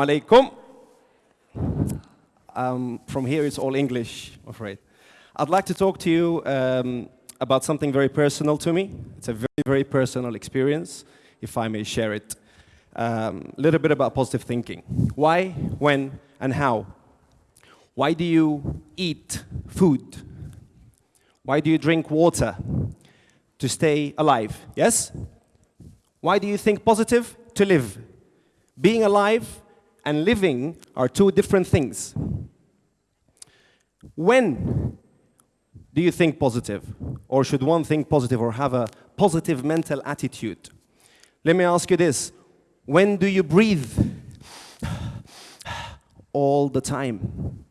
Alaikum. Um, from here, it's all English, I'm afraid. I'd like to talk to you um, about something very personal to me. It's a very, very personal experience, if I may share it. A um, little bit about positive thinking. Why, when, and how? Why do you eat food? Why do you drink water? To stay alive, yes? Why do you think positive? To live. Being alive and living are two different things. When do you think positive? Or should one think positive or have a positive mental attitude? Let me ask you this. When do you breathe? All the time.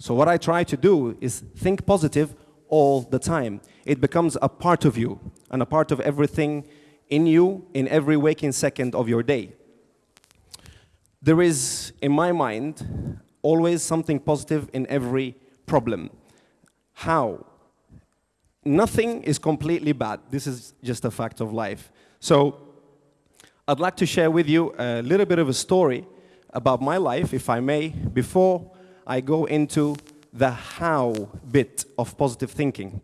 So what I try to do is think positive all the time. It becomes a part of you and a part of everything in you in every waking second of your day. There is, in my mind, always something positive in every problem. How? Nothing is completely bad. This is just a fact of life. So I'd like to share with you a little bit of a story about my life, if I may, before I go into the how bit of positive thinking.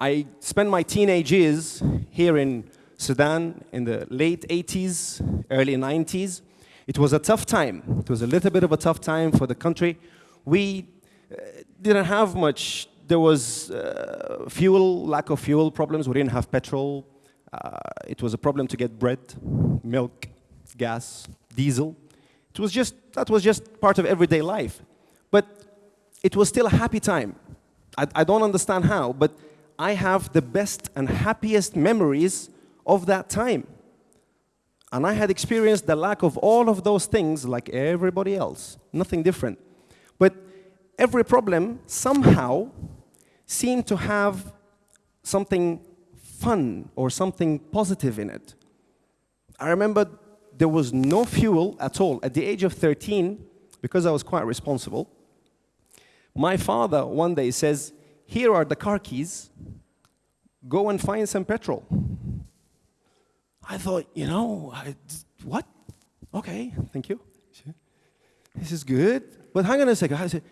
I spent my teenage years here in Sudan in the late 80s, early 90s. It was a tough time. It was a little bit of a tough time for the country. We uh, didn't have much. There was uh, fuel, lack of fuel problems. We didn't have petrol. Uh, it was a problem to get bread, milk, gas, diesel. It was just, that was just part of everyday life. But it was still a happy time. I, I don't understand how, but I have the best and happiest memories of that time. And I had experienced the lack of all of those things like everybody else, nothing different. But every problem somehow seemed to have something fun or something positive in it. I remember there was no fuel at all. At the age of 13, because I was quite responsible, my father one day says, here are the car keys, go and find some petrol. I thought, you know, I, what? Okay, thank you. This is good. But hang on a second. I said,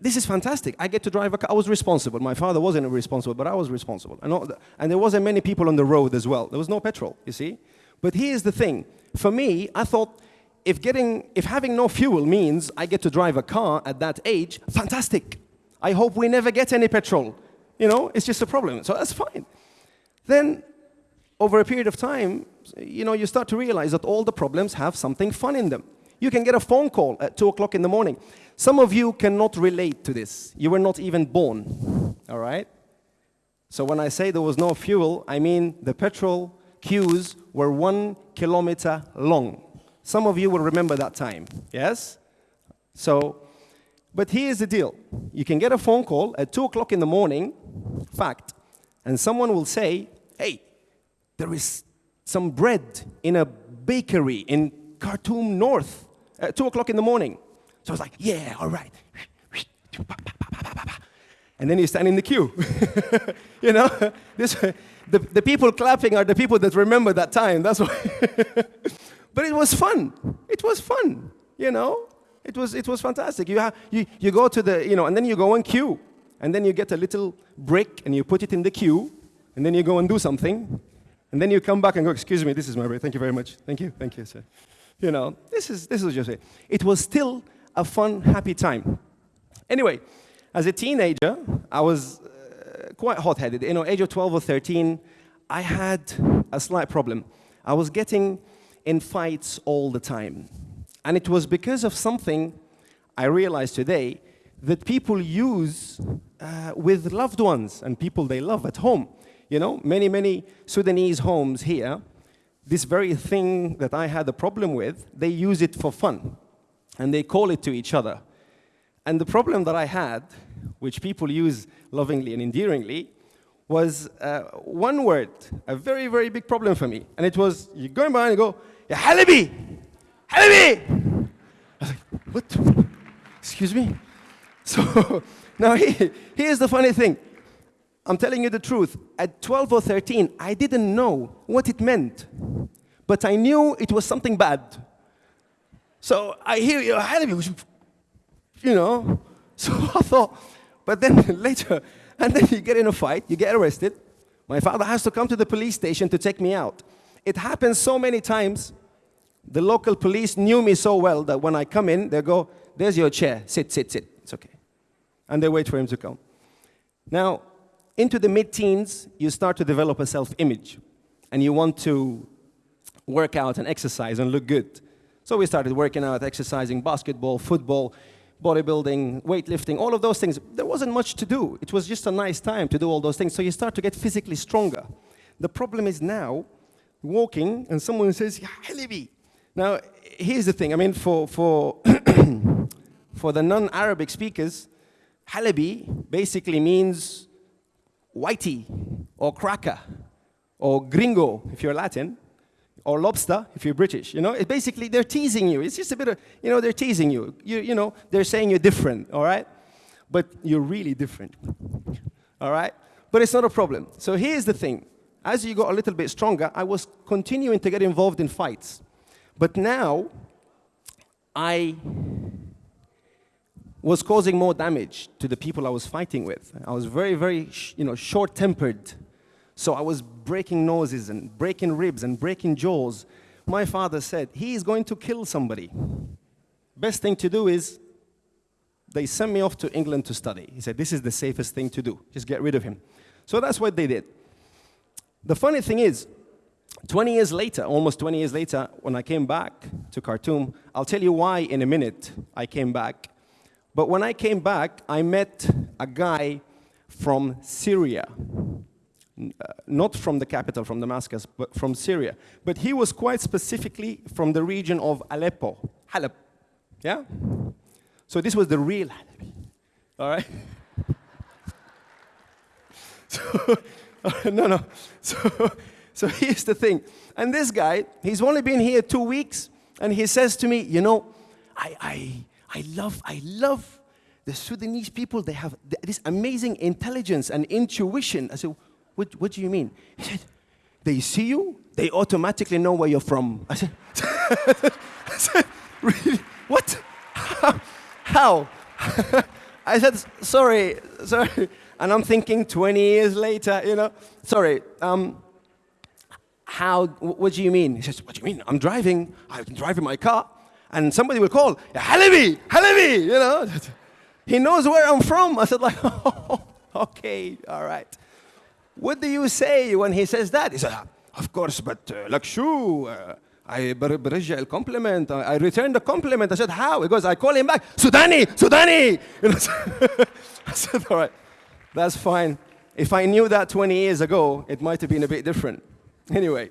this is fantastic. I get to drive a car. I was responsible. My father wasn't responsible, but I was responsible. And, and there wasn't many people on the road as well. There was no petrol, you see. But here's the thing. For me, I thought if, getting, if having no fuel means I get to drive a car at that age, fantastic. I hope we never get any petrol. You know, it's just a problem. So that's fine. Then, over a period of time, you know, you start to realize that all the problems have something fun in them. You can get a phone call at 2 o'clock in the morning. Some of you cannot relate to this. You were not even born, all right? So when I say there was no fuel, I mean the petrol queues were one kilometer long. Some of you will remember that time, yes? So, but here's the deal. You can get a phone call at 2 o'clock in the morning, fact, and someone will say, hey, there is some bread in a bakery in Khartoum North at 2 o'clock in the morning. So I was like, yeah, all right. And then you stand in the queue. you know, this, the, the people clapping are the people that remember that time. That's why. but it was fun. It was fun, you know. It was, it was fantastic. You, have, you, you go to the, you know, and then you go and queue. And then you get a little brick and you put it in the queue. And then you go and do something. And then you come back and go, excuse me, this is my break. Thank you very much. Thank you, thank you, sir. You know, this is, this is just it. It was still a fun, happy time. Anyway, as a teenager, I was quite hot-headed. You know, age of 12 or 13, I had a slight problem. I was getting in fights all the time. And it was because of something I realized today that people use uh, with loved ones and people they love at home. You know, many, many Sudanese homes here this very thing that I had a problem with, they use it for fun. And they call it to each other. And the problem that I had, which people use lovingly and endearingly, was uh, one word, a very, very big problem for me. And it was, you go by and you go, yeah! Halabi! I was like, what? Excuse me? So now he, here's the funny thing. I'm telling you the truth. At 12 or 13, I didn't know what it meant, but I knew it was something bad. So I hear you, Halabi, you know. So I thought, but then later, and then you get in a fight, you get arrested. My father has to come to the police station to take me out. It happens so many times. The local police knew me so well that when I come in, they go, there's your chair, sit, sit, sit, it's okay. And they wait for him to come. Now, into the mid-teens, you start to develop a self-image, and you want to work out and exercise and look good. So we started working out, exercising, basketball, football, bodybuilding, weightlifting, all of those things. There wasn't much to do. It was just a nice time to do all those things. So you start to get physically stronger. The problem is now, walking, and someone says, Halabi. Now, here's the thing. I mean, for, for, for the non-Arabic speakers, Halabi basically means whitey or cracker or gringo if you're Latin or lobster if you're British. You know, basically they're teasing you. It's just a bit of, you know, they're teasing you. You, you know, they're saying you're different, all right? But you're really different, all right? But it's not a problem. So here's the thing. As you got a little bit stronger, I was continuing to get involved in fights. But now, I was causing more damage to the people I was fighting with. I was very, very, you know, short-tempered. So I was breaking noses and breaking ribs and breaking jaws. My father said, he is going to kill somebody. Best thing to do is, they sent me off to England to study. He said, this is the safest thing to do. Just get rid of him. So that's what they did. The funny thing is, 20 years later, almost 20 years later, when I came back to Khartoum, I'll tell you why in a minute I came back. But when I came back, I met a guy from Syria. Not from the capital, from Damascus, but from Syria. But he was quite specifically from the region of Aleppo, Halep. Yeah? So this was the real Halep. All right? so, no, no. So, so here's the thing. And this guy, he's only been here two weeks, and he says to me, you know, I, I, I love, I love the Sudanese people. They have this amazing intelligence and intuition. I said, what, what do you mean? He said, they see you, they automatically know where you're from. I said, I said really? What? How? I said, sorry, sorry. And I'm thinking 20 years later, you know, sorry, um, how, what do you mean? He says, what do you mean? I'm driving, I'm driving my car, and somebody will call, Halabi, Halabi, you know. He knows where I'm from. I said like, oh, okay, all right. What do you say when he says that? He said, of course, but uh, like shoo, uh, I برجع compliment. I return the compliment. I said, how? He goes, I call him back, Sudani, Sudani. You know, I said, all right, that's fine. If I knew that 20 years ago, it might have been a bit different. Anyway,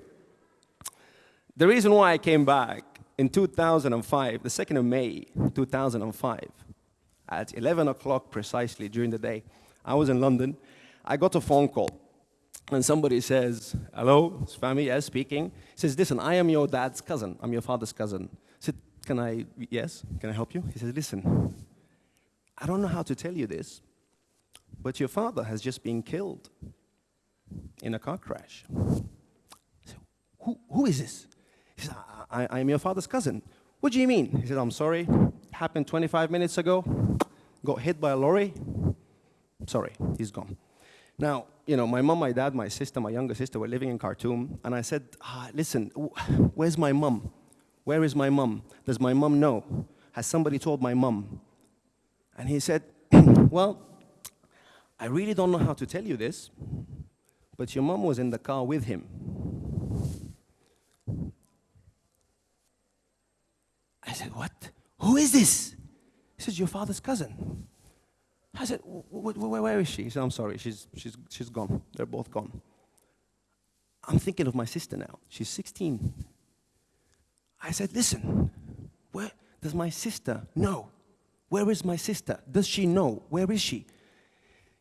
the reason why I came back in 2005, the 2nd of May, 2005, at 11 o'clock precisely during the day, I was in London. I got a phone call and somebody says, hello, it's Fahmy, yes, speaking. He says, listen, I am your dad's cousin. I'm your father's cousin. I said, can I, yes, can I help you? He says, listen, I don't know how to tell you this, but your father has just been killed in a car crash. Said, who, who is this? He said, I, I, am your father's cousin. What do you mean? He said, I'm sorry, happened 25 minutes ago, got hit by a lorry. Sorry, he's gone. Now, you know, my mom, my dad, my sister, my younger sister were living in Khartoum, and I said, ah, listen, where's my mom? Where is my mom? Does my mom know? Has somebody told my mom? And he said, well, I really don't know how to tell you this, but your mom was in the car with him. I said, what? Who is this? He says, your father's cousin. I said, where is she? He said, I'm sorry, she's, she's, she's gone. They're both gone. I'm thinking of my sister now. She's 16. I said, listen, where does my sister know? Where is my sister? Does she know? Where is she?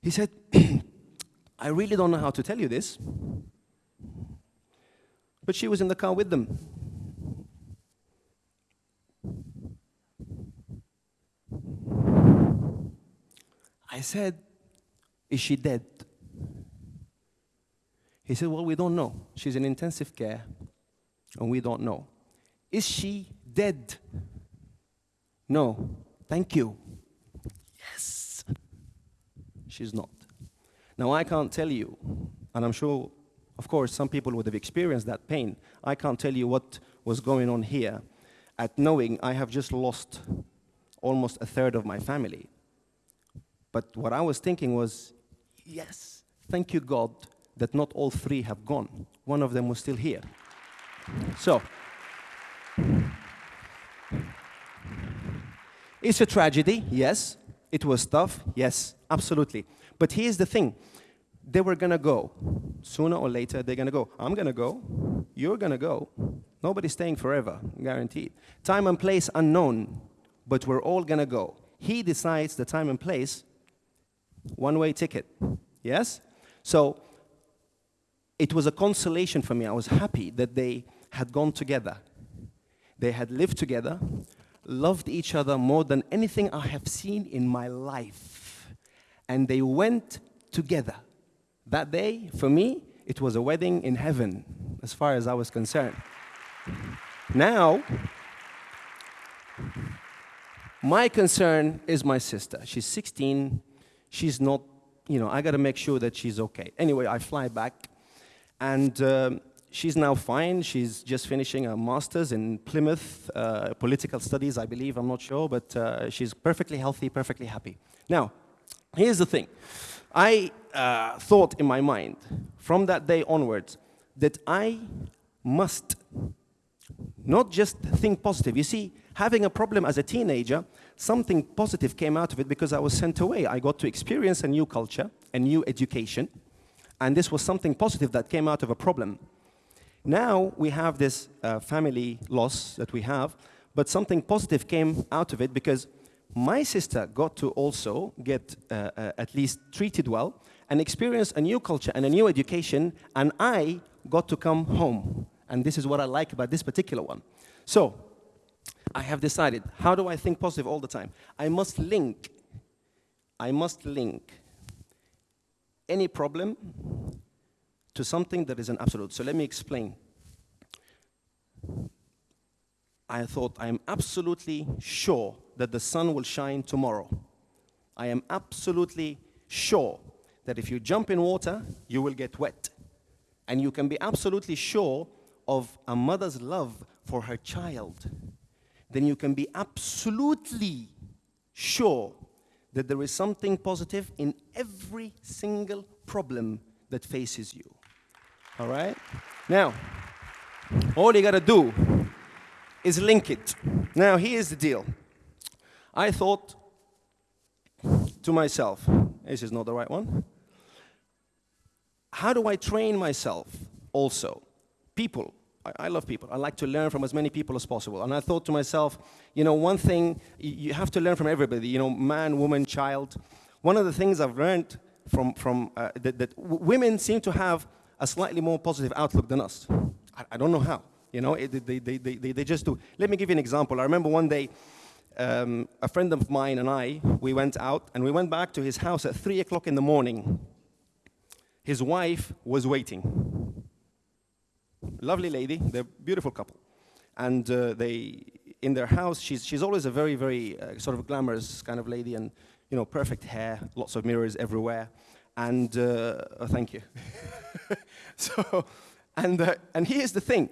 He said, I really don't know how to tell you this, but she was in the car with them. I said, Is she dead? He said, Well, we don't know. She's in intensive care, and we don't know. Is she dead? No. Thank you. Yes. She's not. Now, I can't tell you, and I'm sure, of course, some people would have experienced that pain. I can't tell you what was going on here at knowing I have just lost almost a third of my family. But what I was thinking was, yes, thank you, God, that not all three have gone. One of them was still here. So, it's a tragedy, yes. It was tough, yes, absolutely. But here's the thing they were gonna go. Sooner or later, they're gonna go. I'm gonna go. You're gonna go. Nobody's staying forever, guaranteed. Time and place unknown, but we're all gonna go. He decides the time and place, one way ticket. Yes? So it was a consolation for me. I was happy that they had gone together. They had lived together, loved each other more than anything I have seen in my life. And they went together. That day, for me, it was a wedding in heaven, as far as I was concerned. Now, my concern is my sister. She's 16. She's not, you know, I got to make sure that she's okay. Anyway, I fly back, and um, she's now fine. She's just finishing a master's in Plymouth, uh, political studies, I believe. I'm not sure, but uh, she's perfectly healthy, perfectly happy. Now, here's the thing. I uh, thought in my mind from that day onwards that I must not just think positive. You see, having a problem as a teenager, something positive came out of it because I was sent away. I got to experience a new culture, a new education, and this was something positive that came out of a problem. Now we have this uh, family loss that we have, but something positive came out of it because my sister got to also get uh, uh, at least treated well and experience a new culture and a new education, and I got to come home. And this is what I like about this particular one. So, I have decided, how do I think positive all the time? I must link, I must link any problem to something that is an absolute. So let me explain. I thought I am absolutely sure that the sun will shine tomorrow. I am absolutely sure that if you jump in water, you will get wet. And you can be absolutely sure of a mother's love for her child. Then you can be absolutely sure that there is something positive in every single problem that faces you. All right? Now, all you gotta do is link it. Now, here's the deal. I thought to myself, this is not the right one. How do I train myself also? People. I, love people. I like to learn from as many people as possible. And I thought to myself, you know, one thing, you have to learn from everybody, you know, man, woman, child. One of the things I've learned from, from uh, that, that women seem to have a slightly more positive outlook than us. I, I don't know how. You know, it, they, they, they, they, just do. Let me give you an example. I remember one day, um, a friend of mine and I, we went out and we went back to his house at 3 o'clock in the morning. His wife was waiting. Lovely lady, they're beautiful couple. And uh, they, in their house, she's, she's always a very, very uh, sort of glamorous kind of lady and, you know, perfect hair, lots of mirrors everywhere. And, uh, oh, thank you. so, and, uh, and here's the thing.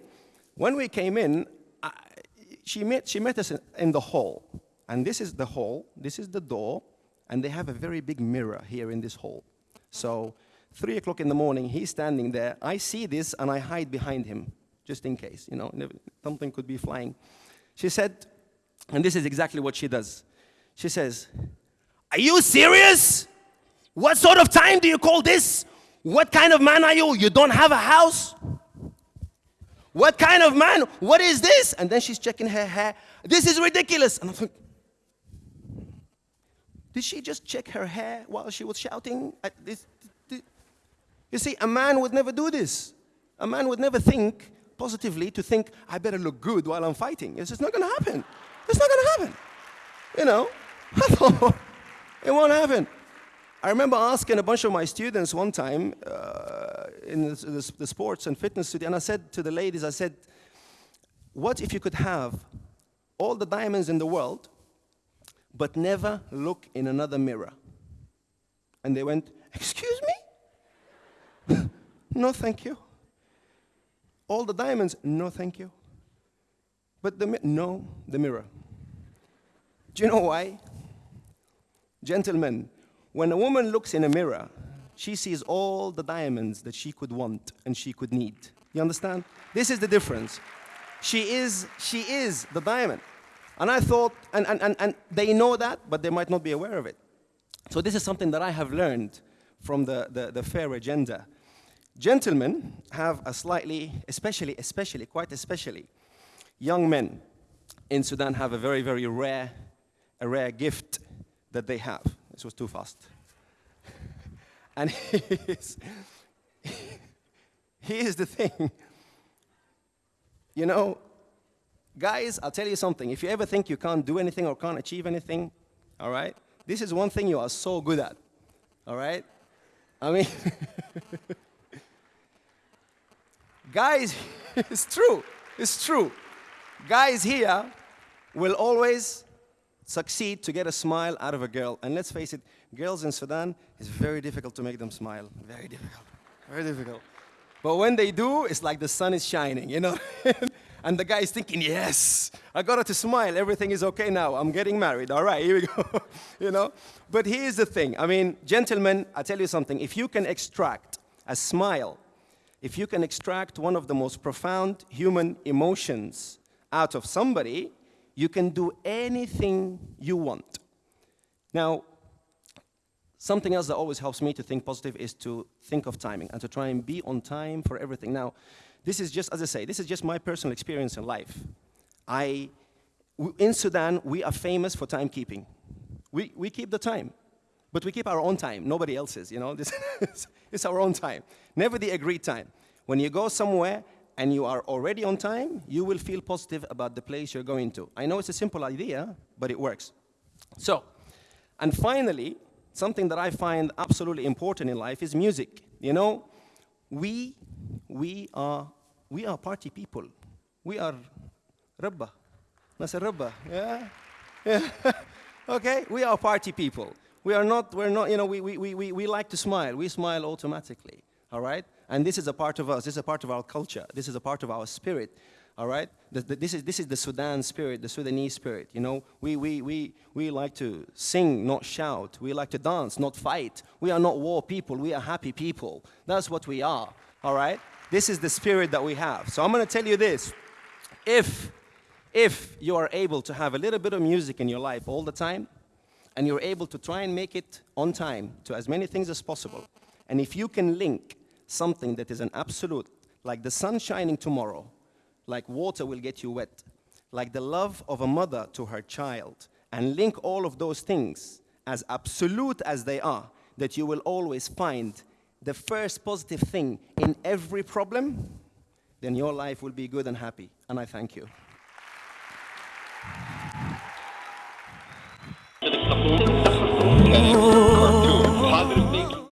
When we came in, I, she, met, she met us in, in the hall. And this is the hall, this is the door, and they have a very big mirror here in this hall. So, three o'clock in the morning, he's standing there. I see this and I hide behind him, just in case, you know, something could be flying. She said, and this is exactly what she does. She says, Are you serious? What sort of time do you call this? What kind of man are you? You don't have a house? What kind of man? What is this? And then she's checking her hair. This is ridiculous. And I'm like, did she just check her hair while she was shouting at this? You see, a man would never do this. A man would never think positively to think, I better look good while I'm fighting. It's just not going to happen. It's not going to happen. You know, it won't happen. I remember asking a bunch of my students one time uh, in the, the, the sports and fitness studio, and I said to the ladies, I said, what if you could have all the diamonds in the world, but never look in another mirror? And they went, excuse me? No, thank you. All the diamonds, no, thank you. But the, no, the mirror. Do you know why? Gentlemen, when a woman looks in a mirror, she sees all the diamonds that she could want and she could need. You understand? This is the difference. She is, she is the diamond. And I thought, and, and, and, and they know that, but they might not be aware of it. So this is something that I have learned from the, the, the fair agenda. Gentlemen have a slightly, especially, especially, quite especially, young men in Sudan have a very, very rare, a rare gift that they have. This was too fast. and here's, here's the thing. You know, guys, I'll tell you something. If you ever think you can't do anything or can't achieve anything, all right, this is one thing you are so good at, all right? I mean, guys, it's true, it's true. Guys here will always succeed to get a smile out of a girl. And let's face it, girls in Sudan, it's very difficult to make them smile. Very difficult, very difficult. But when they do, it's like the sun is shining, you know? and the guy is thinking, yes, I got her to smile. Everything is okay now. I'm getting married. All right, here we go. you know? But here's the thing. I mean, gentlemen, I tell you something. If you can extract a smile, if you can extract one of the most profound human emotions out of somebody, you can do anything you want. Now, Something else that always helps me to think positive is to think of timing and to try and be on time for everything. Now, this is just, as I say, this is just my personal experience in life. I, in Sudan, we are famous for timekeeping. We, we keep the time, but we keep our own time, nobody else's, you know? This is, it's our own time, never the agreed time. When you go somewhere and you are already on time, you will feel positive about the place you're going to. I know it's a simple idea, but it works. So, and finally, something that I find absolutely important in life is music. You know, we, we, are, we are party people. We are rabba. Nasa rabba. Yeah? Yeah. okay? We are party people. We are not, we're not, you know, we, we, we, we, like to smile. We smile automatically. All right? And this is a part of us. This is a part of our culture. This is a part of our spirit. All right? The, the, this, is, this is the Sudan spirit, the Sudanese spirit. You know, we, we, we, we like to sing, not shout. We like to dance, not fight. We are not war people. We are happy people. That's what we are. All right? This is the spirit that we have. So I'm going to tell you this. If, if you are able to have a little bit of music in your life all the time, and you're able to try and make it on time to as many things as possible, and if you can link something that is an absolute, like the sun shining tomorrow, like water will get you wet, like the love of a mother to her child, and link all of those things as absolute as they are, that you will always find the first positive thing in every problem, then your life will be good and happy. And I thank you. 嗯。